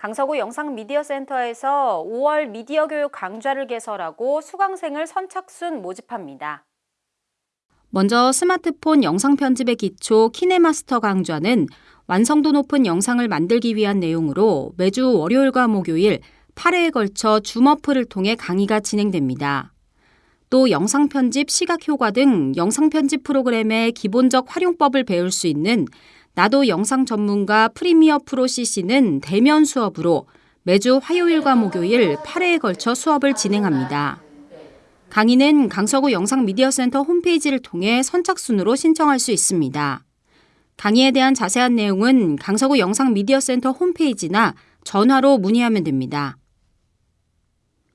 강서구 영상미디어센터에서 5월 미디어 교육 강좌를 개설하고 수강생을 선착순 모집합니다. 먼저 스마트폰 영상 편집의 기초 키네마스터 강좌는 완성도 높은 영상을 만들기 위한 내용으로 매주 월요일과 목요일 8회에 걸쳐 줌어프를 통해 강의가 진행됩니다. 또 영상 편집, 시각 효과 등 영상 편집 프로그램의 기본적 활용법을 배울 수 있는 나도 영상 전문가 프리미어 프로 CC는 대면 수업으로 매주 화요일과 목요일 8회에 걸쳐 수업을 진행합니다. 강의는 강서구 영상미디어센터 홈페이지를 통해 선착순으로 신청할 수 있습니다. 강의에 대한 자세한 내용은 강서구 영상미디어센터 홈페이지나 전화로 문의하면 됩니다.